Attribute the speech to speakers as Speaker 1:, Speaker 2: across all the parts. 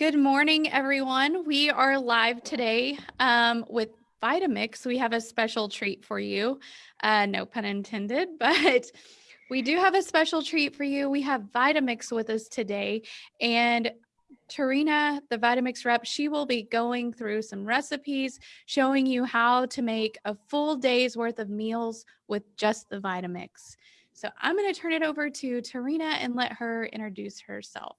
Speaker 1: Good morning, everyone. We are live today um, with Vitamix. We have a special treat for you. Uh, no pun intended, but we do have a special treat for you. We have Vitamix with us today. And Tarina, the Vitamix rep, she will be going through some recipes, showing you how to make a full day's worth of meals with just the Vitamix. So I'm going to turn it over to Tarina and let her introduce herself.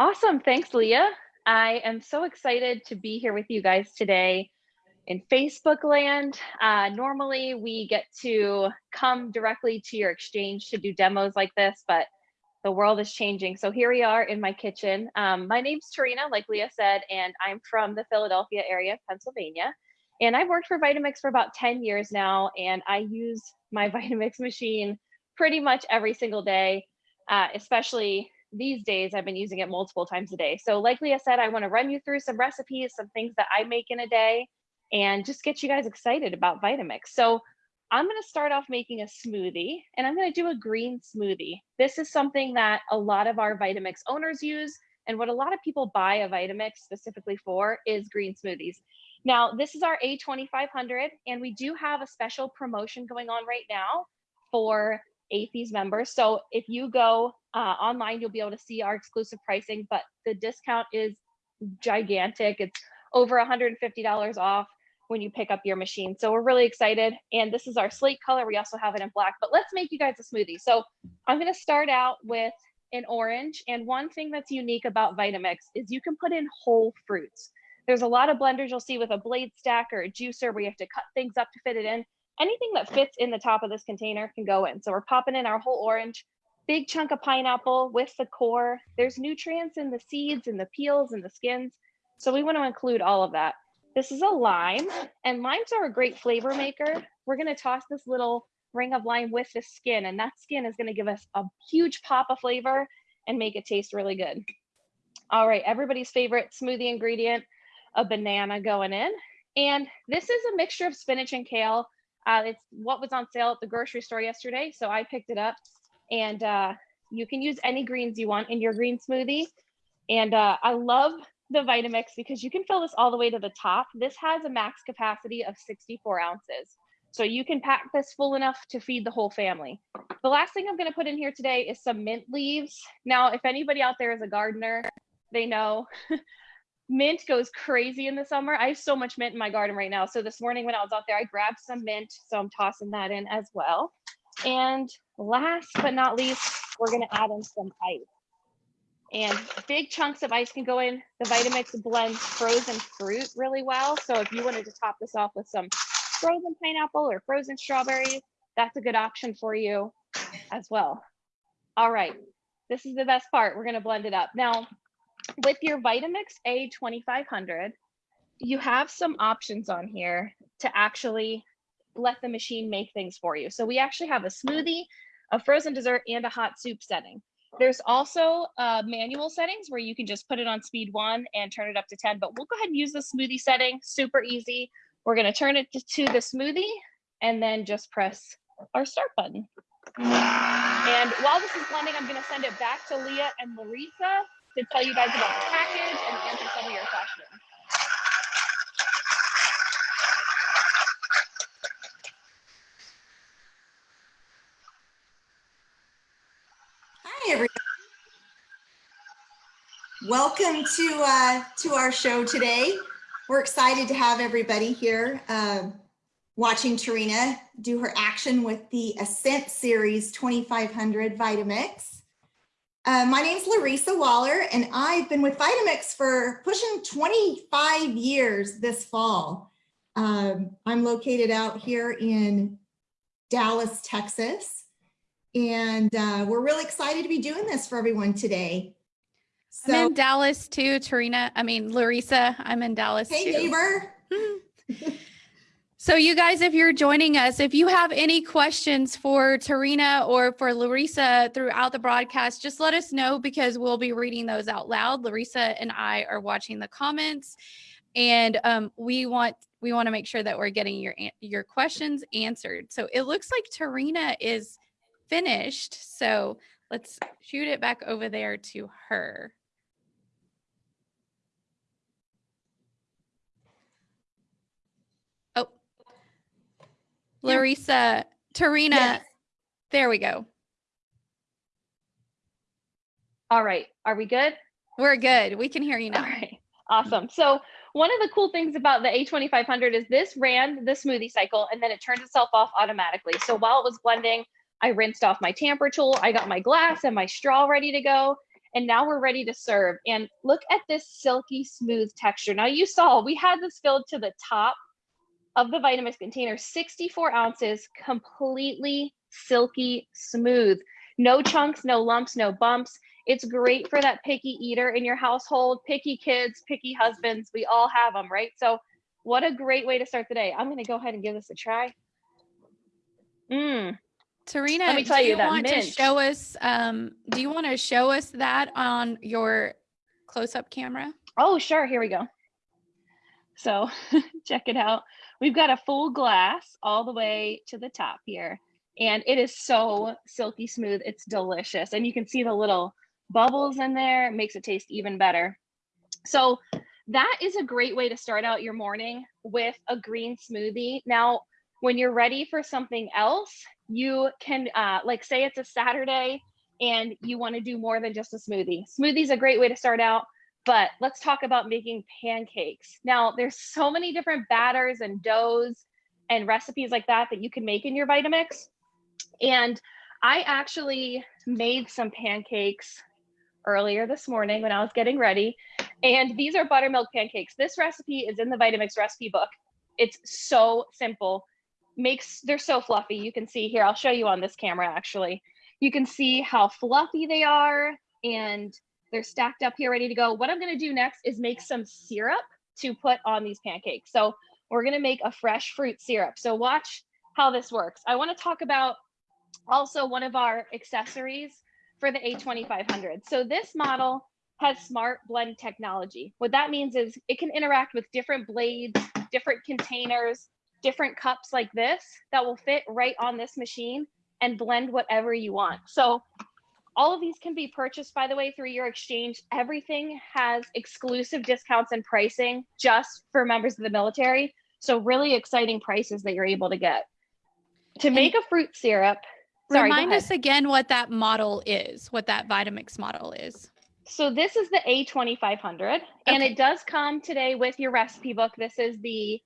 Speaker 2: Awesome. Thanks, Leah. I am so excited to be here with you guys today in Facebook land. Uh, normally, we get to come directly to your exchange to do demos like this, but the world is changing. So here we are in my kitchen. Um, my name's Tarina, like Leah said, and I'm from the Philadelphia area of Pennsylvania. And I've worked for Vitamix for about 10 years now, and I use my Vitamix machine pretty much every single day, uh, especially these days I've been using it multiple times a day. So like Leah said, I want to run you through some recipes, some things that I make in a day, and just get you guys excited about Vitamix. So I'm going to start off making a smoothie and I'm going to do a green smoothie. This is something that a lot of our Vitamix owners use. And what a lot of people buy a Vitamix specifically for is green smoothies. Now, this is our A2500 and we do have a special promotion going on right now for AAFES members. So if you go uh, online, you'll be able to see our exclusive pricing, but the discount is gigantic. It's over $150 off when you pick up your machine. So we're really excited. And this is our slate color. We also have it in black, but let's make you guys a smoothie. So I'm gonna start out with an orange. And one thing that's unique about Vitamix is you can put in whole fruits. There's a lot of blenders you'll see with a blade stack or a juicer where you have to cut things up to fit it in anything that fits in the top of this container can go in. So we're popping in our whole orange, big chunk of pineapple with the core. There's nutrients in the seeds and the peels and the skins. So we want to include all of that. This is a lime and limes are a great flavor maker. We're going to toss this little ring of lime with the skin and that skin is going to give us a huge pop of flavor and make it taste really good. All right, everybody's favorite smoothie ingredient, a banana going in. And this is a mixture of spinach and kale. Uh, it's what was on sale at the grocery store yesterday, so I picked it up. And uh, you can use any greens you want in your green smoothie. And uh, I love the Vitamix because you can fill this all the way to the top. This has a max capacity of 64 ounces. So you can pack this full enough to feed the whole family. The last thing I'm gonna put in here today is some mint leaves. Now, if anybody out there is a gardener, they know mint goes crazy in the summer. I have so much mint in my garden right now. So this morning when I was out there, I grabbed some mint. So I'm tossing that in as well. And last but not least, we're gonna add in some ice. And big chunks of ice can go in. The Vitamix blends frozen fruit really well. So if you wanted to top this off with some frozen pineapple or frozen strawberries, that's a good option for you as well. All right, this is the best part. We're gonna blend it up. Now, with your Vitamix A2500, you have some options on here to actually let the machine make things for you. So we actually have a smoothie, a frozen dessert, and a hot soup setting. There's also uh, manual settings where you can just put it on speed one and turn it up to 10, but we'll go ahead and use the smoothie setting, super easy. We're gonna turn it to, the smoothie and then just press our start button. And while this is blending, I'm gonna send it back to Leah and Larissa to tell you guys about the package and answer some of your questions.
Speaker 3: Hi, everybody. Welcome to uh, to our show today. We're excited to have everybody here uh, watching Tarina do her action with the Ascent Series 2500 Vitamix. Uh, my name is Larissa Waller, and I've been with Vitamix for pushing 25 years this fall. Um, I'm located out here in Dallas, Texas, and uh, we're really excited to be doing this for everyone today.
Speaker 1: So, I'm in Dallas too, Tarina. I mean, Larissa, I'm in Dallas
Speaker 3: hey,
Speaker 1: too.
Speaker 3: neighbor.
Speaker 1: So you guys, if you're joining us, if you have any questions for Tarina or for Larissa throughout the broadcast, just let us know because we'll be reading those out loud. Larissa and I are watching the comments and um, we want we want to make sure that we're getting your your questions answered. So it looks like Tarina is finished. So let's shoot it back over there to her. Larissa, Tarina,
Speaker 3: Yes.
Speaker 1: there we go.
Speaker 2: All right, are we good?
Speaker 1: We're good. We can hear you now.
Speaker 2: right, awesome. So one of the cool things about the A2500 is this ran the smoothie cycle and then it turned itself off automatically. So while it was blending, I rinsed off my tamper tool, I got my glass and my straw ready to go. And now we're ready to serve. And look at this silky smooth texture. Now you saw we had this filled to the top of the Vitamix container, 64 ounces, completely silky smooth. No chunks, no lumps, no bumps. It's great for that picky eater in your household, picky kids, picky husbands. We all have them, right? So, what a great way to start the day. I'm going to go ahead and give this a try. Mmm.
Speaker 1: Tarina,
Speaker 2: Let me tell
Speaker 1: do
Speaker 2: you
Speaker 1: you
Speaker 2: that
Speaker 1: want to show us um do you want to show us that on your close-up camera?
Speaker 2: Oh, sure. Here we go. So, check it out. We've got a full glass all the way to the top here. And it is so silky smooth. It's delicious. And you can see the little bubbles in there. It makes it taste even better. So, that is a great way to start out your morning with a green smoothie. Now, when you're ready for something else, you can, uh, like, say it's a Saturday and you want to do more than just a smoothie. Smoothie is a great way to start out, but let's talk about making pancakes. Now, there's so many different batters and doughs and recipes like that that you can make in your Vitamix. And I actually made some pancakes earlier this morning when I was getting ready. And these are buttermilk pancakes. This recipe is in the Vitamix recipe book. It's so simple. Makes they're so fluffy. You can see here. I'll show you on this camera actually. You can see how fluffy they are and they're stacked up here ready to go. What I'm going to do next is make some syrup to put on these pancakes. So we're going to make a fresh fruit syrup. So watch how this works. I want to talk about also one of our accessories for the A2500. So this model has smart blend technology. What that means is it can interact with different blades, different containers, different cups like this that will fit right on this machine and blend whatever you want. So all of these can be purchased, by the way, through your exchange. Everything has exclusive discounts and pricing just for members of the military. So really exciting prices that you're able to get. To make a fruit syrup, sorry,
Speaker 1: Remind us again what that model is, what that Vitamix model is.
Speaker 2: So this is the A2500 and it does come today with your recipe book. This is the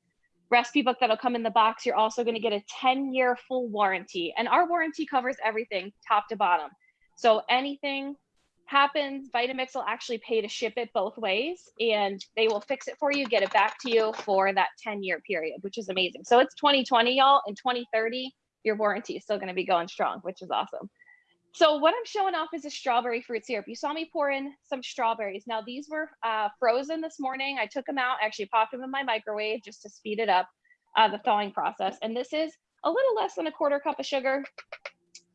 Speaker 2: recipe book that'll come in the box. You're also going to get a 10 year full warranty and our warranty covers everything top to bottom. So anything happens, Vitamix will actually pay to ship it both ways and they will fix it for you, get it back to you for that 10 year period, which is amazing. So it's 2020 y'all in 2030, your warranty is still going to be going strong, which is awesome. So what I'm showing off is a strawberry fruit syrup. You saw me pour in some strawberries. Now these were uh, frozen this morning. I took them out, actually popped them in my microwave just to speed it up, uh, the thawing process. And this is a little less than a quarter cup of sugar.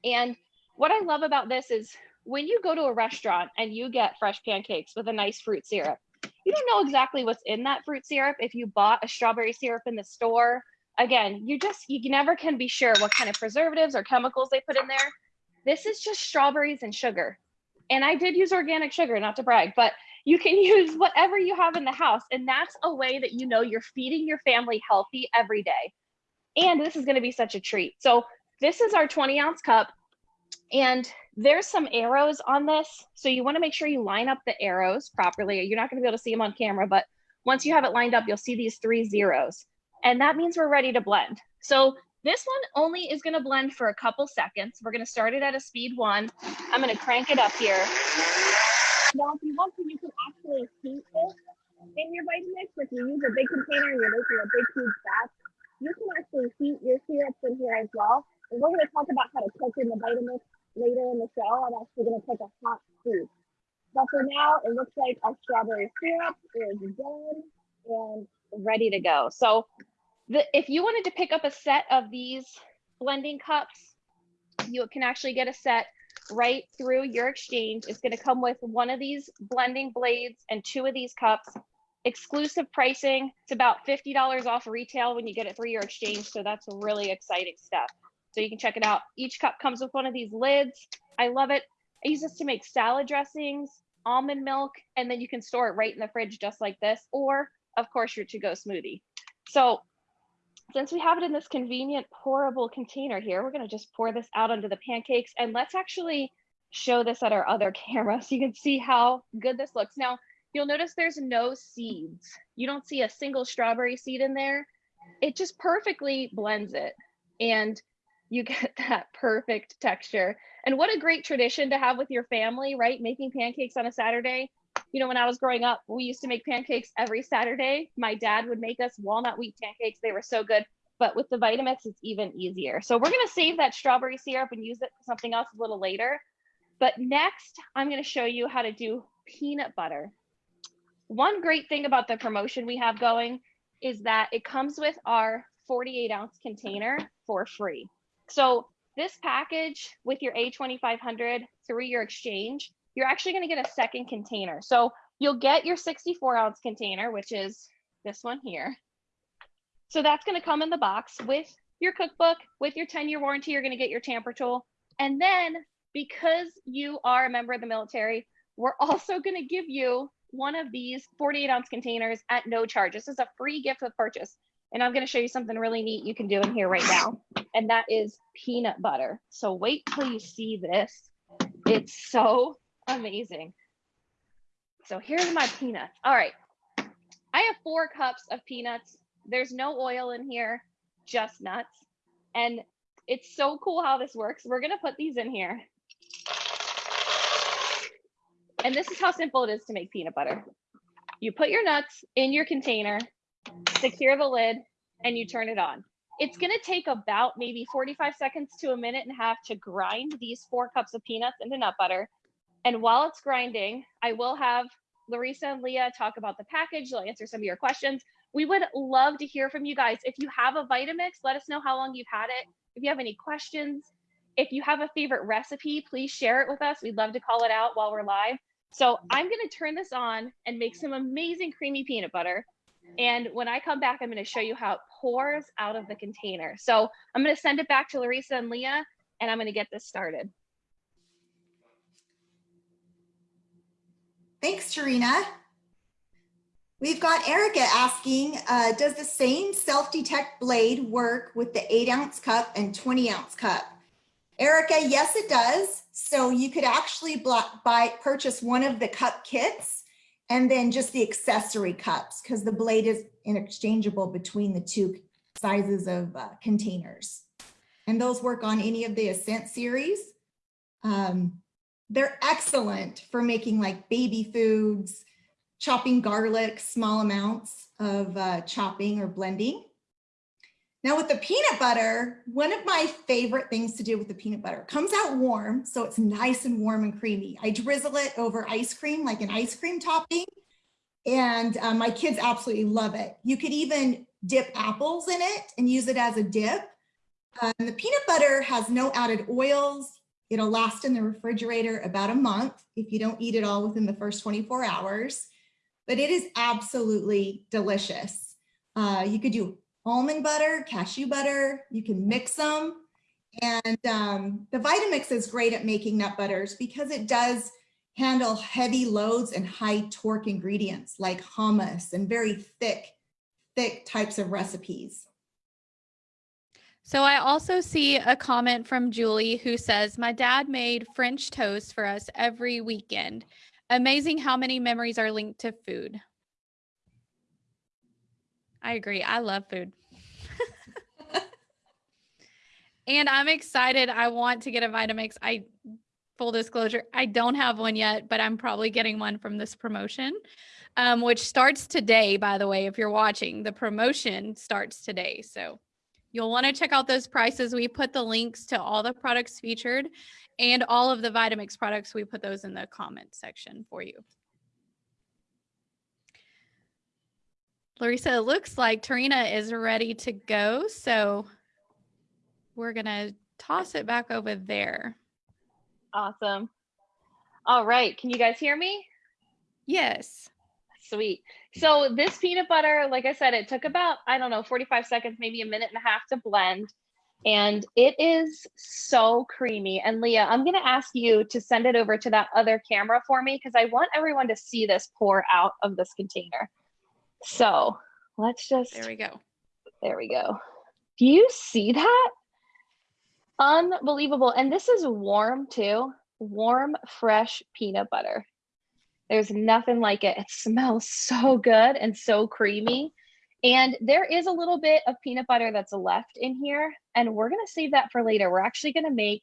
Speaker 2: And what I love about this is when you go to a restaurant and you get fresh pancakes with a nice fruit syrup, you don't know exactly what's in that fruit syrup. If you bought a strawberry syrup in the store, again, you just, you never can be sure what kind of preservatives or chemicals they put in there. This is just strawberries and sugar. And I did use organic sugar, not to brag, but you can use whatever you have in the house. And that's a way that you know you're feeding your family healthy every day. And this is going to be such a treat. So, this is our 20 ounce cup. And there's some arrows on this. So, you want to make sure you line up the arrows properly. You're not going to be able to see them on camera, but once you have it lined up, you'll see these three zeros. And that means we're ready to blend. So, this one only is going to blend for a couple seconds. We're going to start it at a speed one. I'm going to crank it up here. Now, if you want to, you can actually heat this in your Vitamix. If you use a big container and you're making a big, huge batch, you can actually heat your syrups in here as well. We're going to talk about how to cook in the Vitamix later in the show. I'm actually going to cook a hot soup. But for now, it looks like our strawberry syrup is done and ready to go. So the, if you wanted to pick up a set of these blending cups, you can actually get a set right through your exchange. It's going to come with one of these blending blades and two of these cups. Exclusive pricing. It's about $50 off retail when you get it through your exchange. So that's really exciting stuff. So you can check it out. Each cup comes with one of these lids. I love it. I use this to make salad dressings, almond milk, and then you can store it right in the fridge just like this, or of course your to-go smoothie. So since we have it in this convenient pourable container here, we're gonna just pour this out onto the pancakes and let's actually show this at our other camera so you can see how good this looks. Now, you'll notice there's no seeds. You don't see a single strawberry seed in there. It just perfectly blends it and you get that perfect texture. And what a great tradition to have with your family, right? Making pancakes on a Saturday. You know, when I was growing up, we used to make pancakes every Saturday. My dad would make us walnut wheat pancakes. They were so good. But with the Vitamix, it's even easier. So we're going to save that strawberry syrup and use it for something else a little later. But next, I'm going to show you how to do peanut butter. One great thing about the promotion we have going is that it comes with our 48 ounce container for free. So this package with your A2500 through your exchange, you're actually going to get a second container. So you'll get your 64 ounce container, which is this one here. So that's going to come in the box with your cookbook, with your 10 year warranty, you're going to get your tamper tool. And then because you are a member of the military, we're also going to give you one of these 48 ounce containers at no charge. This is a free gift with purchase. And I'm going to show you something really neat you can do in here right now. And that is peanut butter. So wait till you see this. It's so amazing. So here's my peanuts. All right. I have four cups of peanuts. There's no oil in here, just nuts. And it's so cool how this works. We're going to put these in here. And this is how simple it is to make peanut butter. You put your nuts in your container, secure the lid, and you turn it on. It's gonna take about maybe 45 seconds to a minute and a half to grind these four cups of peanuts into nut butter. And while it's grinding, I will have Larissa and Leah talk about the package. They'll answer some of your questions. We would love to hear from you guys. If you have a Vitamix, let us know how long you've had it. If you have any questions, if you have a favorite recipe, please share it with us. We'd love to call it out while we're live. So I'm going to turn this on and make some amazing creamy peanut butter. And when I come back, I'm going to show you how it pours out of the container. So I'm going to send it back to Larissa and Leah, and I'm going to get this started.
Speaker 3: Thanks, Tarina. We've got Erica asking, uh, does the same self-detect blade work with the eight ounce cup and 20 ounce cup? Erica, yes, it does. So you could actually buy, purchase one of the cup kits and then just the accessory cups because the blade is interchangeable between the two sizes of uh, containers. And those work on any of the Ascent series. Um, they're excellent for making like baby foods, chopping garlic, small amounts of uh, chopping or blending. Now with the peanut butter, one of my favorite things to do with the peanut butter comes out warm, so it's nice and warm and creamy. I drizzle it over ice cream, like an ice cream topping, and um, my kids absolutely love it. You could even dip apples in it and use it as a dip. Um, the peanut butter has no added oils. It'll last in the refrigerator about a month if you don't eat it all within the first 24 hours, but it is absolutely delicious. Uh, you could do almond butter, cashew butter, you can mix them. And um, the Vitamix is great at making nut butters because it does handle heavy loads and high torque ingredients like hummus and very thick, thick types of recipes.
Speaker 1: So I also see a comment from Julie who says, my dad made French toast for us every weekend. Amazing how many memories are linked to food. I agree. I love food. and I'm excited. I want to get a Vitamix. I full disclosure, I don't have one yet, but I'm probably getting one from this promotion, um, which starts today, by the way, if you're watching. The promotion starts today. So you'll want to check out those prices. We put the links to all the products featured and all of the Vitamix products. We put those in the comment section for you. Larissa, it looks like Tarina is ready to go. So we're going to toss it back over there.
Speaker 2: Awesome. All right. Can you guys hear me?
Speaker 1: Yes.
Speaker 2: Sweet. So this peanut butter, like I said, it took about, I don't know, 45 seconds, maybe a minute and a half to blend. And it is so creamy. And Leah, I'm going to ask you to send it over to that other camera for me because I want everyone to see this pour out of this container. So let's just
Speaker 1: there we go.
Speaker 2: There we go. Do you see that? Unbelievable. And this is warm too. Warm, fresh peanut butter. There's nothing like it. It smells so good and so creamy. And there is a little bit of peanut butter that's left in here, and we're gonna save that for later. We're actually gonna make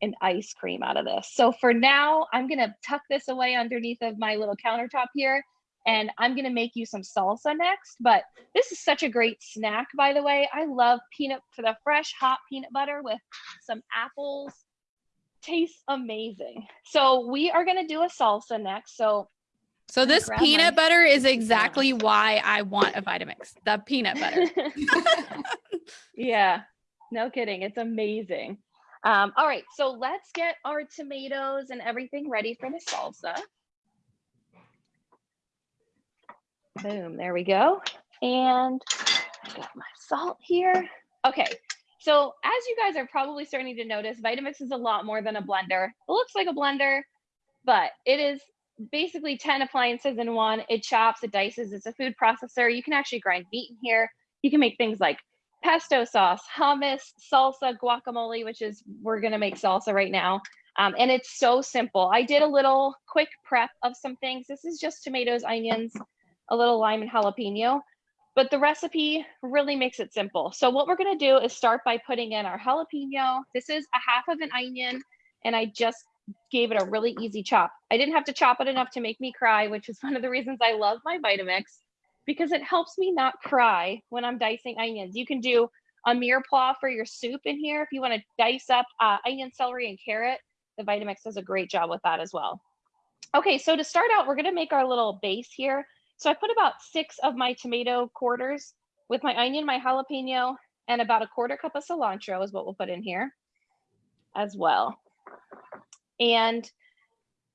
Speaker 2: an ice cream out of this. So for now, I'm gonna tuck this away underneath of my little countertop here, and I'm gonna make you some salsa next. But this is such a great snack, by the way. I love peanut for the fresh hot peanut butter with some apples. Tastes amazing. So we are gonna do a salsa next. So
Speaker 1: So this
Speaker 2: grab my-
Speaker 1: peanut butter is exactly why I want a Vitamix. The peanut butter.
Speaker 2: yeah, no kidding. It's amazing. Um, all right, so let's get our tomatoes and everything ready for the salsa. Boom, there we go. And I got my salt here. Okay, so as you guys are probably starting to notice, Vitamix is a lot more than a blender. It looks like a blender, but it is basically 10 appliances in one. It chops, it dices, it's a food processor. You can actually grind meat in here. You can make things like pesto sauce, hummus, salsa, guacamole, which is we're gonna make salsa right now. Um, and it's so simple. I did a little quick prep of some things. This is just tomatoes, onions, a little lime and jalapeno, but the recipe really makes it simple. So what we're gonna do is start by putting in our jalapeno. This is a half of an onion, and I just gave it a really easy chop. I didn't have to chop it enough to make me cry, which is one of the reasons I love my Vitamix because it helps me not cry when I'm dicing onions. You can do a mirepoix for your soup in here if you want to dice up uh, onion, celery, and carrot. The Vitamix does a great job with that as well. Okay, so to start out, we're going to make our little base here. So I put about six of my tomato quarters with my onion, my jalapeno, and about a quarter cup of cilantro is what we'll put in here as well. And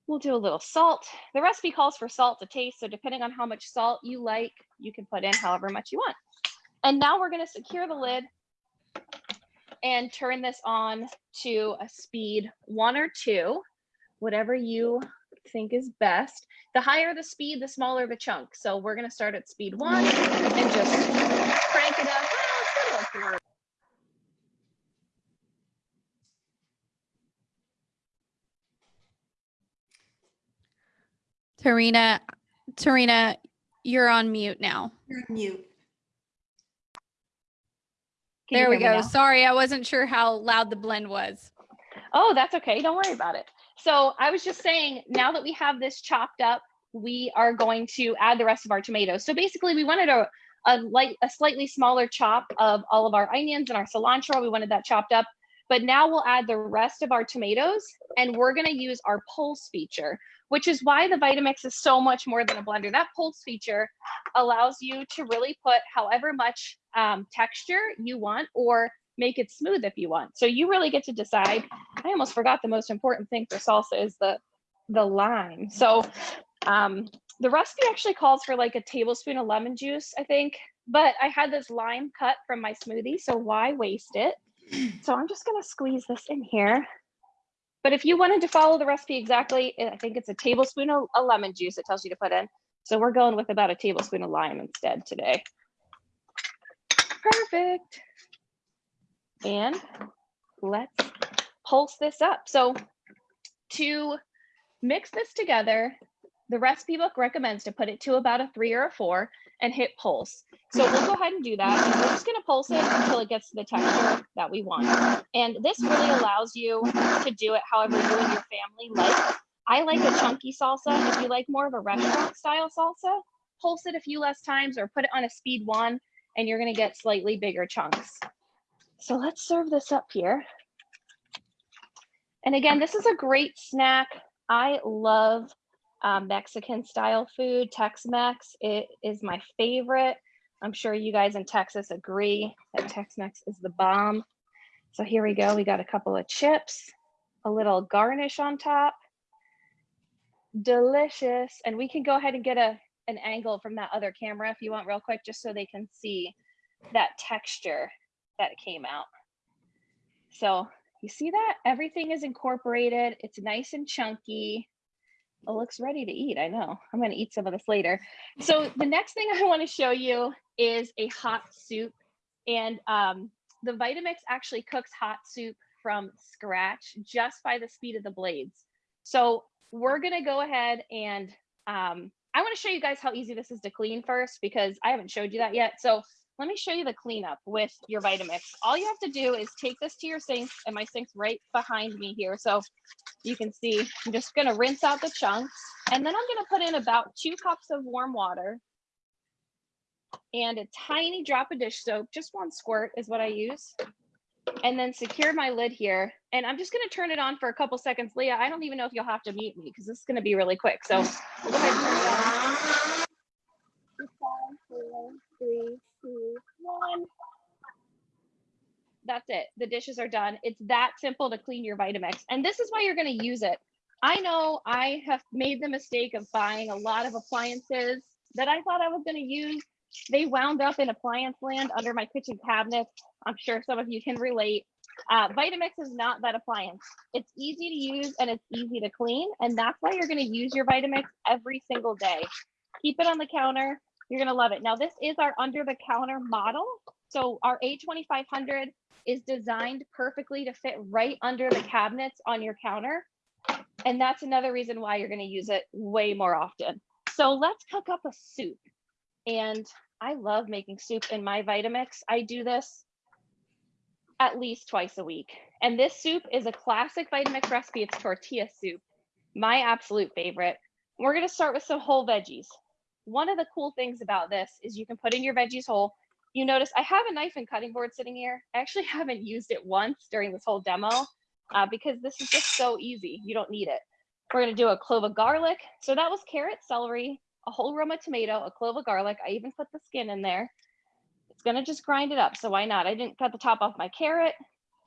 Speaker 2: we'll do a little salt. The recipe calls for salt to taste, so depending on how much salt you like, you can put in however much you want. And now we're gonna secure the lid and turn this on to a speed one or two, whatever you think is best. The higher the speed, the smaller the chunk. So we're gonna start at speed one and just crank it up. Well, it's gonna go through.
Speaker 1: Tarina, Tarina, you're on mute now.
Speaker 3: You're on mute.
Speaker 2: Can
Speaker 1: there we go. Sorry, I wasn't sure how loud the blend was.
Speaker 2: Oh, that's okay. Don't worry about it. So I was just saying, now that we have this chopped up, we are going to add the rest of our tomatoes. So basically we wanted a, a light, a slightly smaller chop of all of our onions and our cilantro. We wanted that chopped up, but now we'll add the rest of our tomatoes and we're gonna use our pulse feature, which is why the Vitamix is so much more than a blender. That pulse feature allows you to really put however much um, texture you want or make it smooth if you want. So you really get to decide. I almost forgot the most important thing for salsa is the the lime. So um, the recipe actually calls for like a tablespoon of lemon juice, I think. But I had this lime cut from my smoothie, so why waste it? So I'm just gonna squeeze this in here. But if you wanted to follow the recipe exactly, I think it's a tablespoon of, of lemon juice it tells you to put in. So we're going with about a tablespoon of lime instead today. Perfect. And let's pulse this up. So to mix this together, the recipe book recommends to put it to about a three or a four and hit pulse. So we'll go ahead and do that. And we're just gonna pulse it until it gets to the texture that we want. And this really allows you to do it however you and your family like. I like a chunky salsa. If you like more of a restaurant style salsa, pulse it a few less times or put it on a speed one and you're gonna get slightly bigger chunks. So let's serve this up here. And again, this is a great snack. I love um, Mexican style food, Tex-Mex. It is my favorite. I'm sure you guys in Texas agree that Tex-Mex is the bomb. So here we go. We got a couple of chips, a little garnish on top. Delicious. And we can go ahead and get a an angle from that other camera if you want real quick, just so they can see that texture that came out. So you see that? Everything is incorporated. It's nice and chunky. It looks ready to eat. I know. I'm going to eat some of this later. So the next thing I want to show you is a hot soup And um, the Vitamix actually cooks hot soup from scratch just by the speed of the blades. So we're gonna go ahead and um, I wanna show you guys how easy this is to clean first because I haven't showed you that yet. So let me show you the cleanup with your Vitamix. All you have to do is take this to your sink and my sink's right behind me here. So you can see, I'm just gonna rinse out the chunks and then I'm gonna put in about two cups of warm water and a tiny drop of dish soap, just one squirt is what I use. And then secure my lid here. And I'm just gonna turn it on for a couple seconds. Leah, I don't even know if you'll have to mute me because this is gonna be really quick. So we'll go ahead and turn it on. Five, four, three, two, one. That's it. The dishes are done. It's that simple to clean your Vitamix. And this is why you're going to use it. I know I have made the mistake of buying a lot of appliances that I thought I was going to use. They wound up in appliance land under my kitchen cabinet. I'm sure some of you can relate. Uh, Vitamix is not that appliance. It's easy to use and it's easy to clean. And that's why you're going to use your Vitamix every single day. Keep it on the counter. You're going to love it. Now, this is our under the counter model. So our A2500 is designed perfectly to fit right under the cabinets on your counter. And that's another reason why you're going to use it way more often. So let's cook up a soup. And I love making soup in my Vitamix. I do this at least twice a week. And this soup is a classic Vitamix recipe. It's tortilla soup, my absolute favorite. We're going to start with some whole veggies. One of the cool things about this is you can put in your veggies whole. You notice I have a knife and cutting board sitting here. I actually haven't used it once during this whole demo uh, because this is just so easy. You don't need it. We're gonna do a clove of garlic. So that was carrot, celery, a whole Roma tomato, a clove of garlic. I even put the skin in there. It's gonna just grind it up. So why not? I didn't cut the top off my carrot.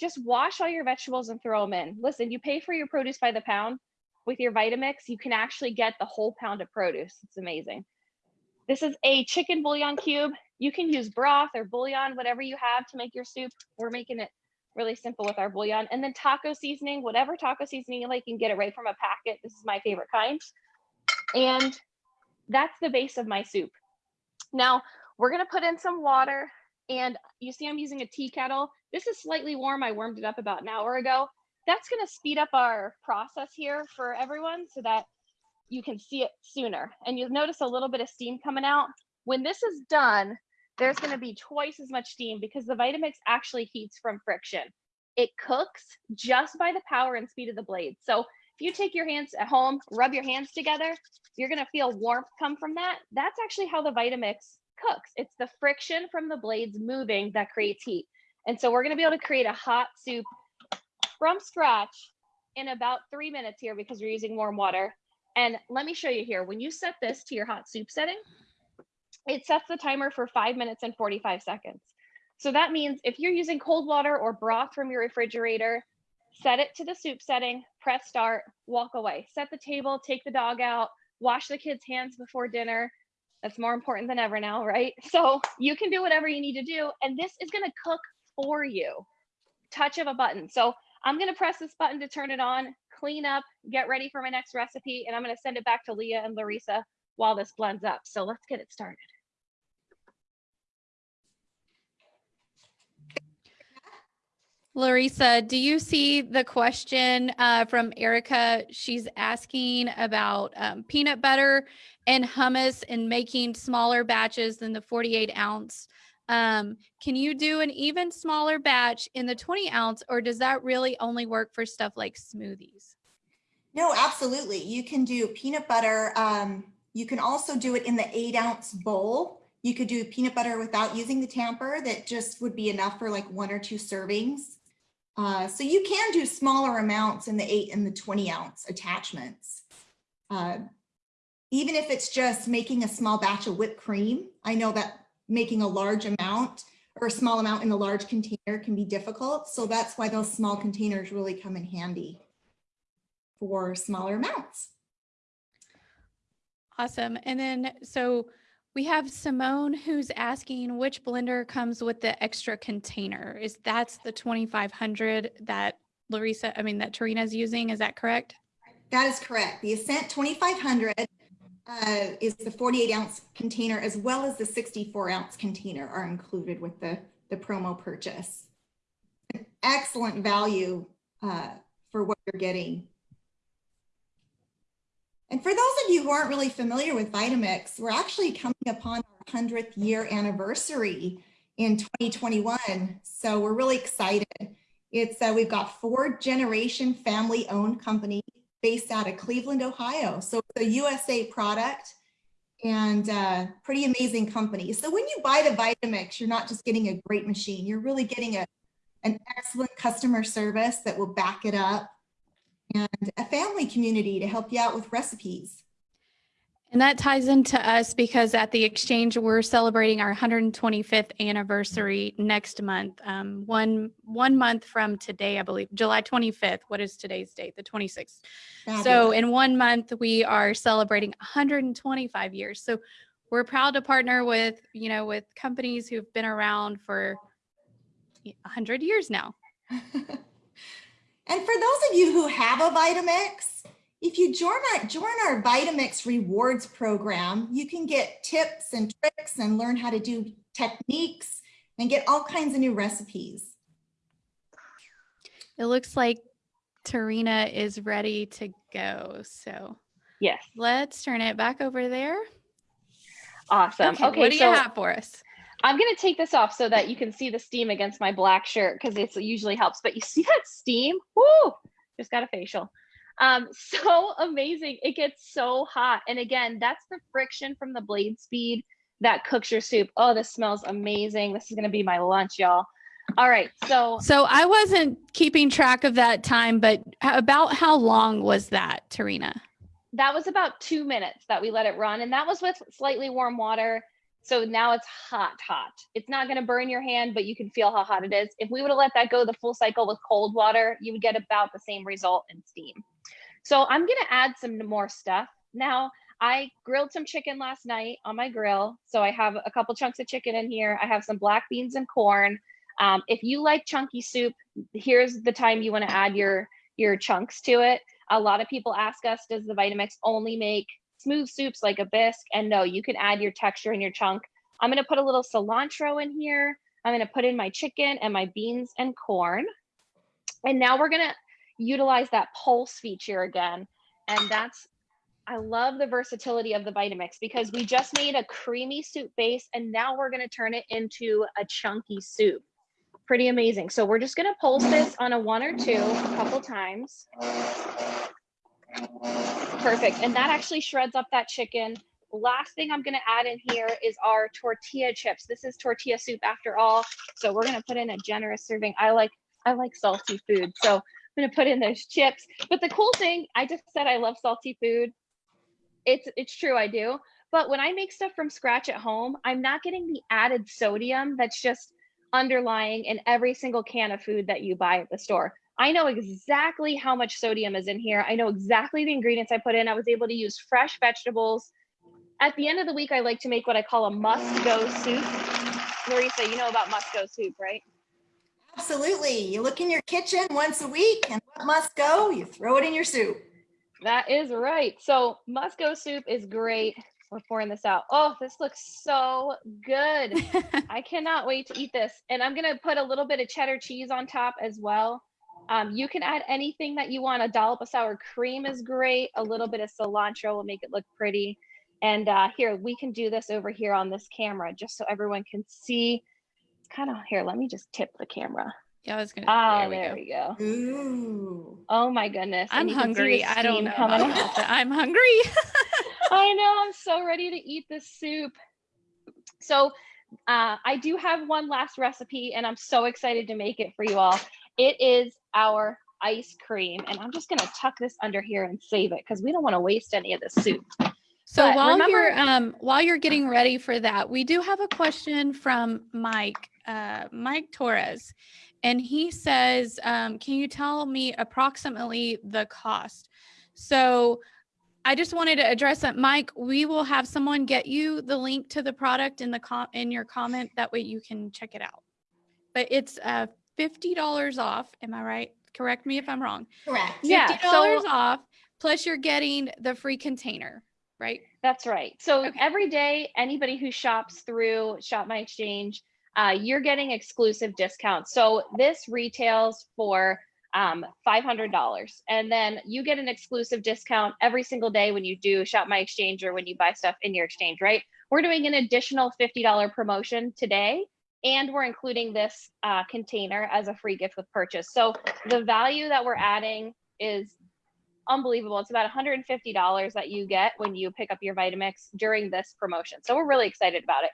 Speaker 2: Just wash all your vegetables and throw them in. Listen, you pay for your produce by the pound. With your Vitamix, you can actually get the whole pound of produce. It's amazing. This is a chicken bouillon cube. You can use broth or bouillon, whatever you have to make your soup. We're making it really simple with our bouillon. And then taco seasoning, whatever taco seasoning you like, you can get it right from a packet. This is my favorite kind. And that's the base of my soup. Now we're gonna put in some water and you see I'm using a tea kettle. This is slightly warm. I warmed it up about an hour ago. That's gonna speed up our process here for everyone so that you can see it sooner. And you'll notice a little bit of steam coming out. When this is done, there's gonna be twice as much steam because the Vitamix actually heats from friction. It cooks just by the power and speed of the blade. So if you take your hands at home, rub your hands together, you're gonna feel warmth come from that. That's actually how the Vitamix cooks. It's the friction from the blades moving that creates heat. And so we're gonna be able to create a hot soup from scratch in about three minutes here because we're using warm water. And let me show you here, when you set this to your hot soup setting, it sets the timer for five minutes and 45 seconds. So that means if you're using cold water or broth from your refrigerator, set it to the soup setting, press start, walk away. Set the table, take the dog out, wash the kids' hands before dinner. That's more important than ever now, right? So you can do whatever you need to do. And this is gonna cook for you. Touch of a button. So I'm gonna press this button to turn it on clean up, get ready for my next recipe, and I'm gonna send it back to Leah and Larissa while this blends up. So let's get it started.
Speaker 1: Larissa, do you see the question uh, from Erica? She's asking about um, peanut butter and hummus and making smaller batches than the 48 ounce um, can you do an even smaller batch in the 20 ounce or does that really only work for stuff like smoothies?
Speaker 3: No, absolutely. You can do peanut butter. Um, you can also do it in the eight ounce bowl. You could do peanut butter without using the tamper that just would be enough for like one or two servings. Uh, so you can do smaller amounts in the eight and the 20 ounce attachments. Uh, even if it's just making a small batch of whipped cream, I know that making a large amount or a small amount in a large container can be difficult. So that's why those small containers really come in handy for smaller amounts.
Speaker 1: Awesome. And then, so we have Simone who's asking which blender comes with the extra container. Is that's the 2500 that Larissa, I mean, that Tarina's using, is that correct?
Speaker 3: That is correct. The Ascent 2500 uh, is the 48 ounce container as well as the 64 ounce container are included with the the promo purchase. An excellent value uh, for what you're getting. And for those of you who aren't really familiar with Vitamix, we're actually coming upon our 100th year anniversary in 2021. So we're really excited. It's uh, we've got four generation family owned company based out of Cleveland, Ohio. So it's a USA product and uh, pretty amazing company. So when you buy the Vitamix, you're not just getting a great machine, you're really getting a, an excellent customer service that will back it up and a family community to help you out with recipes.
Speaker 1: And that ties into us because at the exchange we're celebrating our 125th anniversary next month. Um, one one month from today, I believe, July 25th. What is today's date? The 26th. So in one month we are celebrating 125 years. So we're proud to partner with you know with companies who've been around for 100 years now.
Speaker 3: and for those of you who have a Vitamix, if you join our, join our Vitamix rewards program, you can get tips and tricks and learn how to do techniques and get all kinds of new recipes.
Speaker 1: It looks like Tarina is ready to go. So
Speaker 2: Yes.
Speaker 1: let's turn it back over there.
Speaker 2: Awesome. Okay.
Speaker 1: what do
Speaker 2: so
Speaker 1: you have for us?
Speaker 2: I'm going to take this off so that you can see the steam against my black shirt because it usually helps. But you see that steam? Woo! Just got a facial. Um, so amazing. It gets so hot. And again, that's the friction from the blade speed that cooks your soup. Oh, this smells amazing. This is going to be my lunch, y'all. All right. So
Speaker 1: So I wasn't keeping track of that time, but about how long was that, Tarina?
Speaker 2: that was about two minutes that we let it run. And that was with slightly warm water. So now it's hot, hot. It's not going to burn your hand, but you can feel how hot it is. If we would have let that go the full cycle with cold water, you would get about the same result in steam. So I'm going to add some more stuff. Now, I grilled some chicken last night on my grill. So I have a couple chunks of chicken in here. I have some black beans and corn. Um, if you like chunky soup, here's the time you want to add your your chunks to it. A lot of people ask us, does the Vitamix only make smooth soups like a bisque? And no, you can add your texture and your chunk. I'm going to put a little cilantro in here. I'm going to put in my chicken and my beans and corn. And now we're going to utilize that pulse feature again. And that's, I love the versatility of the Vitamix because we just made a creamy soup base and now we're going to turn it into a chunky soup. Pretty amazing. So we're just going to pulse this on a one or two a couple times. Perfect. And that actually shreds up that chicken. Last thing I'm going to add in here is our tortilla chips. This is tortilla soup after all. So we're going to put in a generous serving. I like I like salty food. So I'm to put in those chips. But the cool thing, I just said I love salty food. It's it's true I do. But when I make stuff from scratch at home, I'm not getting the added sodium that's just underlying in every single can of food that you buy at the store. I know exactly how much sodium is in here. I know exactly the ingredients I put in. I was able to use fresh vegetables. At the end of the week, I like to make what I call a must go soup. Marisa, you know about must go soup, right?
Speaker 3: Absolutely. You look in your kitchen once a week and what must go, you throw it in your soup.
Speaker 2: That is right. So must go soup is great. We're pouring this out. Oh, this looks so good. I cannot wait to eat this. And I'm going to put a little bit of cheddar cheese on top as well. Um, you can add anything that you want. A dollop of sour cream is great. A little bit of cilantro will make it look pretty. And uh, here, we can do this over here on this camera just so everyone can see. It's kind of here. Let me just tip the camera.
Speaker 1: yeah, I was gonna.
Speaker 2: Ah,
Speaker 1: there
Speaker 2: there,
Speaker 1: we
Speaker 2: we,
Speaker 1: go.
Speaker 2: go.
Speaker 3: Ooh.
Speaker 2: Oh my goodness.
Speaker 1: I'm
Speaker 2: you can see the
Speaker 1: hungry. I don't know. about that. I'm hungry.
Speaker 2: I know. I'm so ready to eat this soup. So uh, I do have one last recipe, and I'm so excited to make it for you all. It is our ice cream, and I'm just going to tuck this under here and save it because we don't want to waste any of this soup.
Speaker 1: So
Speaker 2: But
Speaker 1: while
Speaker 2: remember-
Speaker 1: you're um while you're getting ready for that, we do have a question from Mike, uh, Mike Torres, and he says, um, "Can you tell me approximately the cost?" So I just wanted to address that, Mike. We will have someone get you the link to the product in the com- in your comment. That way you can check it out. But it's uh fifty dollars off. Am I right? Correct me if I'm wrong.
Speaker 3: Correct.
Speaker 2: Yeah,
Speaker 1: Fifty dollars
Speaker 2: so-
Speaker 1: off. Plus, you're getting the free container, right?
Speaker 2: That's right. So
Speaker 1: Okay.
Speaker 2: every day, anybody who shops through Shop My Exchange, uh, you're getting exclusive discounts. So this retails for um, $500. And then you get an exclusive discount every single day when you do Shop My Exchange or when you buy stuff in your exchange, right? We're doing an additional $50 promotion today and we're including this uh, container as a free gift with purchase. So the value that we're adding is unbelievable. It's about $150 that you get when you pick up your Vitamix during this promotion. So we're really excited about it.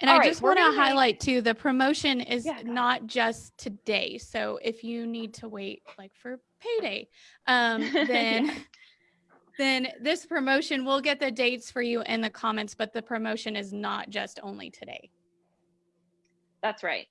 Speaker 1: And
Speaker 2: All
Speaker 1: I
Speaker 2: right,
Speaker 1: just want to highlight too, the promotion is
Speaker 2: Yeah,
Speaker 1: not just today. So if you need to wait like for payday, um, then then this promotion we'll get the dates for you in the comments, but the promotion is not just only today.
Speaker 2: That's right.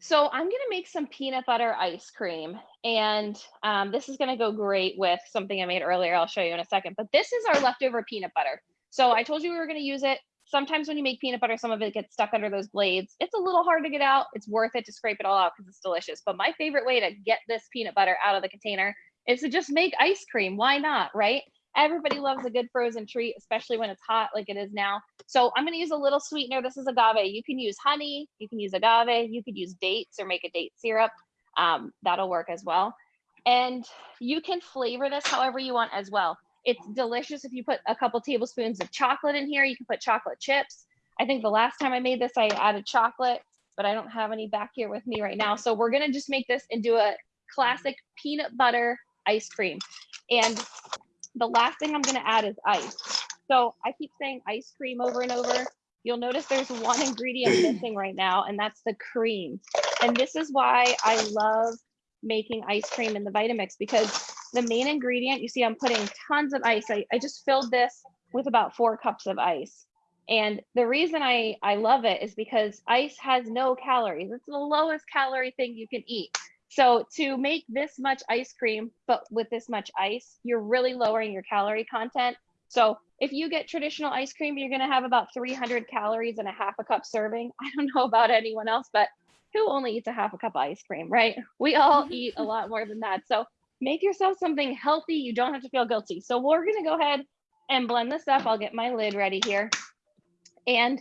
Speaker 2: So I'm gonna make some peanut butter ice cream. And um, this is gonna go great with something I made earlier. I'll show you in a second. But this is our leftover peanut butter. So I told you we were gonna use it. Sometimes when you make peanut butter, some of it gets stuck under those blades. It's a little hard to get out. It's worth it to scrape it all out because it's delicious. But my favorite way to get this peanut butter out of the container is to just make ice cream. Why not, right? Everybody loves a good frozen treat, especially when it's hot like it is now. So I'm going to use a little sweetener. This is agave. You can use honey, you can use agave, you could use dates or make a date syrup. Um, that'll work as well. And you can flavor this however you want as well. It's delicious if you put a couple tablespoons of chocolate in here. You can put chocolate chips. I think the last time I made this, I added chocolate, but I don't have any back here with me right now. So we're going to just make this into a classic peanut butter ice cream. And the last thing I'm going to add is ice. So I keep saying ice cream over and over. You'll notice there's one ingredient missing right now, and that's the cream. And this is why I love making ice cream in the Vitamix because the main ingredient, you see I'm putting tons of ice. I, I just filled this with about four cups of ice. And the reason I, I love it is because ice has no calories. It's the lowest calorie thing you can eat. So to make this much ice cream, but with this much ice, you're really lowering your calorie content. So if you get traditional ice cream, you're going to have about 300 calories in a half a cup serving. I don't know about anyone else, but who only eats a half a cup of ice cream, right? We all eat a lot more than that. So make yourself something healthy. You don't have to feel guilty. So we're going to go ahead and blend this up. I'll get my lid ready here. And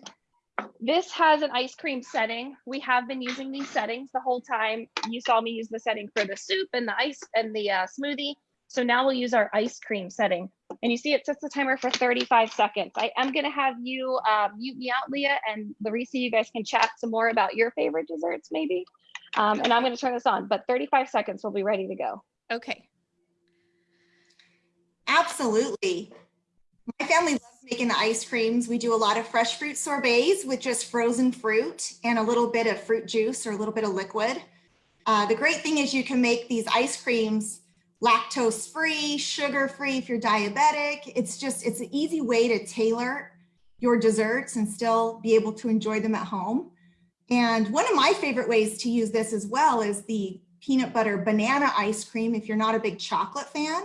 Speaker 2: this has an ice cream setting. We have been using these settings the whole time. You saw me use the setting for the soup and the ice and the uh, smoothie. So now we'll use our ice cream setting. And you see it sets the timer for 35 seconds. I am gonna have you uh, mute me out, Leah, and Larissa, you guys can chat some more about your favorite desserts maybe. Um, and I'm gonna turn this on, but 35 seconds, we'll be ready to go.
Speaker 1: Okay.
Speaker 3: Absolutely. My family loves making the ice creams. We do a lot of fresh fruit sorbets with just frozen fruit and a little bit of fruit juice or a little bit of liquid. Uh, the great thing is you can make these ice creams lactose free, sugar free if you're diabetic. It's just, it's an easy way to tailor your desserts and still be able to enjoy them at home. And one of my favorite ways to use this as well is the peanut butter banana ice cream if you're not a big chocolate fan.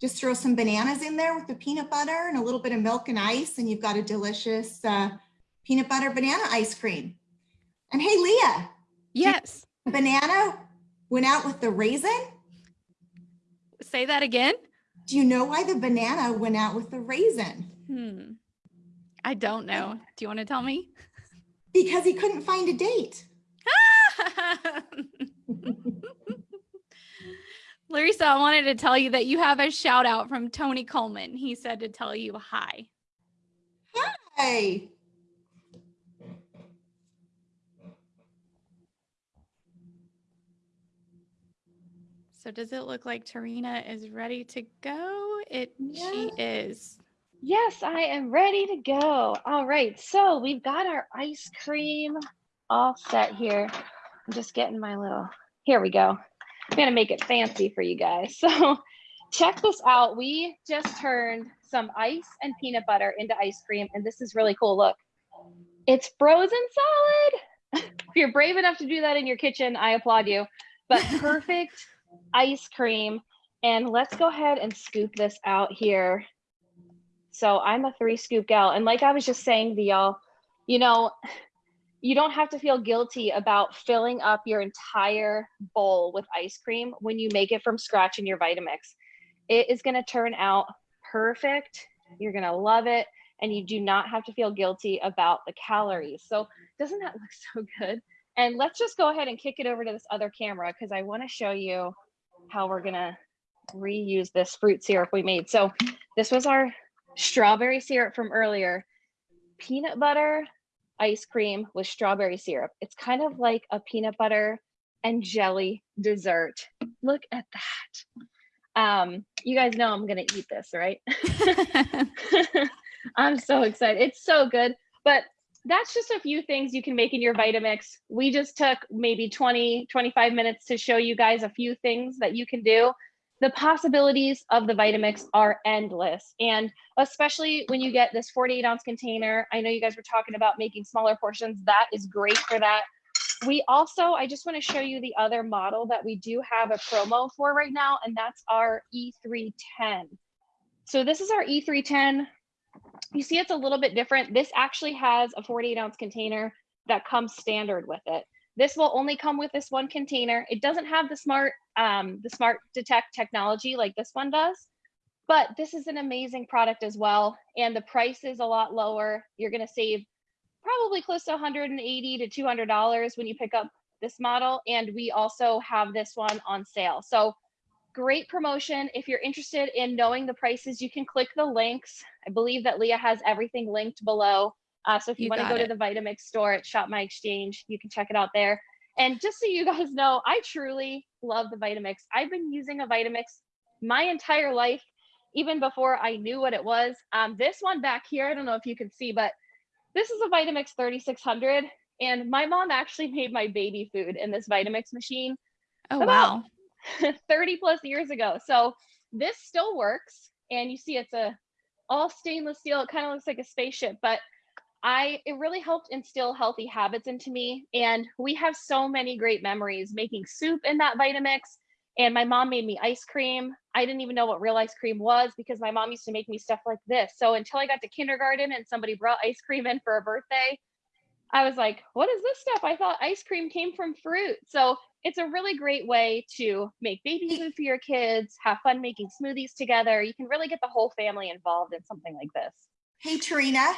Speaker 3: Just throw some bananas in there with the peanut butter and a little bit of milk and ice, and you've got a delicious uh, peanut butter banana ice cream. And hey, Leah,
Speaker 1: Yes.
Speaker 3: banana went out with the raisin.
Speaker 1: Say that again.
Speaker 3: Do you know why the banana went out with the raisin?
Speaker 1: Hmm. I don't know. Do you want to tell me?
Speaker 3: Because he couldn't find a date.
Speaker 1: Larissa, I wanted to tell you that you have a shout out from Tony Coleman. He said to tell you hi.
Speaker 3: Hi.
Speaker 1: So does it look like Tarina is ready to go? It she is.
Speaker 2: Yes, I am ready to go. All right, so we've got our ice cream all set here. I'm just getting my little, here we go. I'm gonna make it fancy for you guys. So check this out. We just turned some ice and peanut butter into ice cream, and this is really cool. Look, it's frozen solid. if you're brave enough to do that in your kitchen, I applaud you. But perfect ice cream. And let's go ahead and scoop this out here. So I'm a three scoop gal. And like I was just saying to y'all, you know, you don't have to feel guilty about filling up your entire bowl with ice cream when you make it from scratch in your Vitamix. It is going to turn out perfect. You're going to love it. and you do not have to feel guilty about the calories. So doesn't that look so good? And let's just go ahead and kick it over to this other camera because I want to show you how we're gonna reuse this fruit syrup we made. So this was our strawberry syrup from earlier. Peanut butter ice cream with strawberry syrup. It's kind of like a peanut butter and jelly dessert. Look at that. Um, you guys know I'm gonna eat this, right? I'm so excited. It's so good. But that's just a few things you can make in your Vitamix. We just took maybe 20, 25 minutes to show you guys a few things that you can do. The possibilities of the Vitamix are endless. And especially when you get this 48 ounce container, I know you guys were talking about making smaller portions. That is great for that. We also, I just want to show you the other model that we do have a promo for right now, and that's our E310. So this is our E310 you see it's a little bit different. This actually has a 48 ounce container that comes standard with it. This will only come with this one container. It doesn't have the smart, um, the smart detect technology like this one does, but this is an amazing product as well. And the price is a lot lower. You're gonna save probably close to 180 to $200 when you pick up this model. And we also have this one on sale. So great promotion. If you're interested in knowing the prices, you can click the links. I believe that Leah has everything linked below. Uh, so if you, you want to go it. to the Vitamix store at Shop My Exchange, you can check it out there. And just so you guys know, I truly love the Vitamix. I've been using a Vitamix my entire life, even before I knew what it was. Um, this one back here, I don't know if you can see, but this is a Vitamix 3600. And my mom actually made my baby food in this Vitamix machine.
Speaker 1: Oh, wow.
Speaker 2: 30 plus years ago. So this still works. And you see it's a all stainless steel. It kind of looks like a spaceship, but I it really helped instill healthy habits into me. And we have so many great memories making soup in that Vitamix. And my mom made me ice cream. I didn't even know what real ice cream was because my mom used to make me stuff like this. So until I got to kindergarten and somebody brought ice cream in for a birthday, I was like, what is this stuff? I thought ice cream came from fruit. So it's a really great way to make baby food for your kids, have fun making smoothies together. You can really get the whole family involved in something like this.
Speaker 3: Hey, Tarina.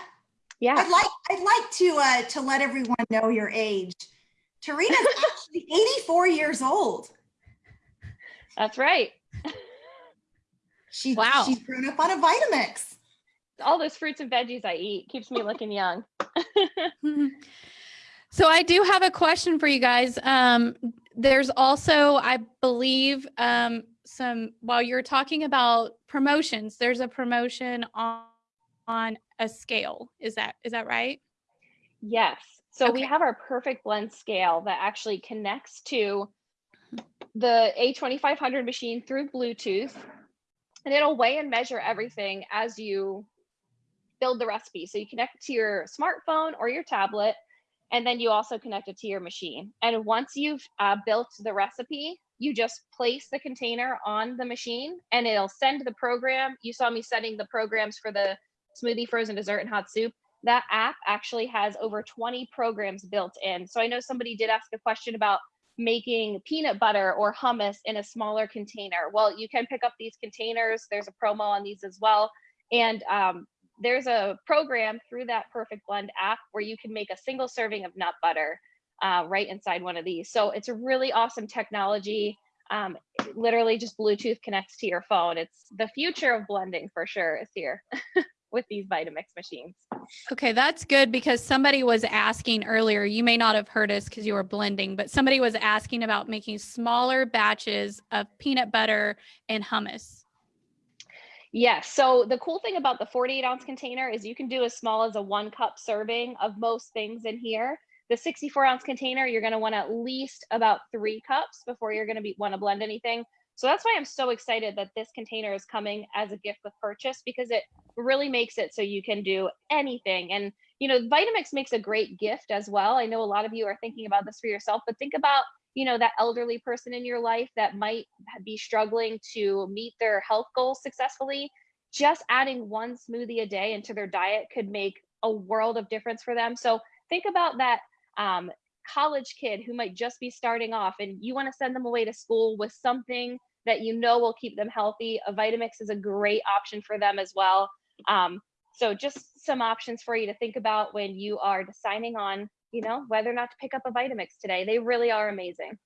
Speaker 2: Yeah.
Speaker 3: I'd like I'd like to uh, to let everyone know your age. Tarina's actually 84 years old.
Speaker 2: That's right.
Speaker 3: She, wow. She's grown up on a Vitamix.
Speaker 2: All those fruits and veggies I eat keeps me looking young.
Speaker 1: so I do have a question for you guys. Um, there's also, I believe, um, some while you're talking about promotions, there's a promotion on on a scale. Is that is that right?
Speaker 2: Yes. So okay. we have our perfect blend scale that actually connects to the A2500 machine through Bluetooth, and it'll weigh and measure everything as you build the recipe. So you connect to your smartphone or your tablet, and then you also connect it to your machine. And once you've uh, built the recipe, you just place the container on the machine and it'll send the program. You saw me setting the programs for the smoothie, frozen dessert, and hot soup. That app actually has over 20 programs built in. So I know somebody did ask a question about making peanut butter or hummus in a smaller container. Well, you can pick up these containers. There's a promo on these as well. And um, there's a program through that Perfect Blend app where you can make a single serving of nut butter uh, right inside one of these. So it's a really awesome technology. Um, literally just Bluetooth connects to your phone. It's the future of blending for sure is here with these Vitamix machines.
Speaker 1: Okay, that's good because somebody was asking earlier, you may not have heard us because you were blending, but somebody was asking about making smaller batches of peanut butter and hummus.
Speaker 2: Yes. So the cool thing about the 48 ounce container is you can do as small as a one cup serving of most things in here. The 64 ounce container, you're going to want at least about three cups before you're going to want to blend anything. So that's why I'm so excited that this container is coming as a gift with purchase because it really makes it so you can do anything. And, you know, Vitamix makes a great gift as well. I know a lot of you are thinking about this for yourself, but think about you know that elderly person in your life that might be struggling to meet their health goals successfully just adding one smoothie a day into their diet could make a world of difference for them so think about that um, college kid who might just be starting off and you want to send them away to school with something that you know will keep them healthy a vitamix is a great option for them as well um, So just some options for you to think about when you are deciding on, you know, whether or not to pick up a Vitamix today. They really are amazing.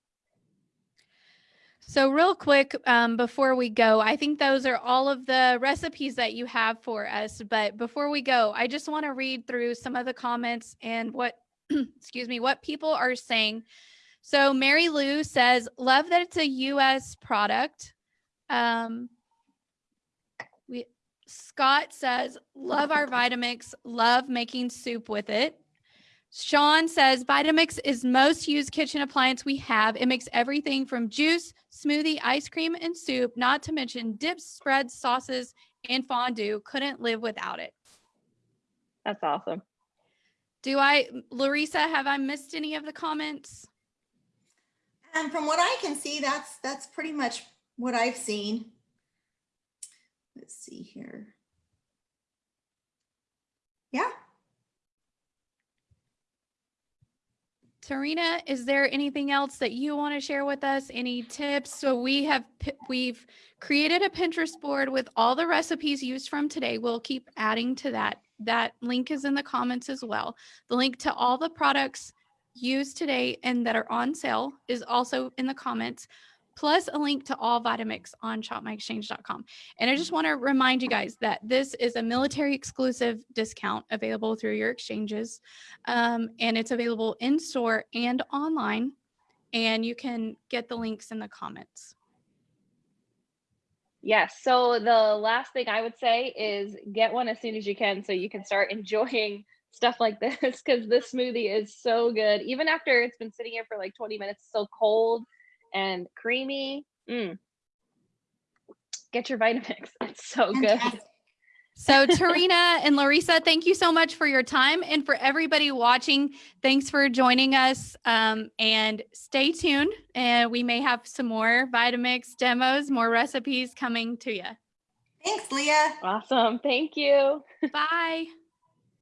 Speaker 1: So real quick, um, before we go, I think those are all of the recipes that you have for us. But before we go, I just want to read through some of the comments and what, excuse me, what people are saying. So Mary Lou says, love that it's a U.S. product. Um, we Scott says, love our Vitamix, love making soup with it. Sean says Vitamix is most used kitchen appliance we have. It makes everything from juice, smoothie, ice cream, and soup, not to mention dips, spreads, sauces, and fondue. Couldn't live without it.
Speaker 2: That's awesome.
Speaker 1: Do I, Larissa, have I missed any of the comments?
Speaker 3: And from what I can see, that's, that's pretty much what I've seen. Let's see here. Yeah,
Speaker 1: Tarina, is there anything else that you want to share with us? Any tips? So we have we've created a Pinterest board with all the recipes used from today. We'll keep adding to that. That link is in the comments as well. The link to all the products used today and that are on sale is also in the comments, plus a link to all Vitamix on shopmyexchange.com. And I just want to remind you guys that this is a military exclusive discount available through your exchanges um, and it's available in store and online. And you can get the links in the comments.
Speaker 2: Yes. So the last thing I would say is get one as soon as you can so you can start enjoying stuff like this because this smoothie is so good. Even after it's been sitting here for like 20 minutes, so cold and creamy. Mm. Get your Vitamix. It's so good.
Speaker 1: So, Tarina and Larissa, thank you so much for your time. And for everybody watching, thanks for joining us. Um, and stay tuned. And we may have some more Vitamix demos, more recipes coming to you.
Speaker 3: Thanks, Leah.
Speaker 2: Awesome. Thank you.
Speaker 1: Bye.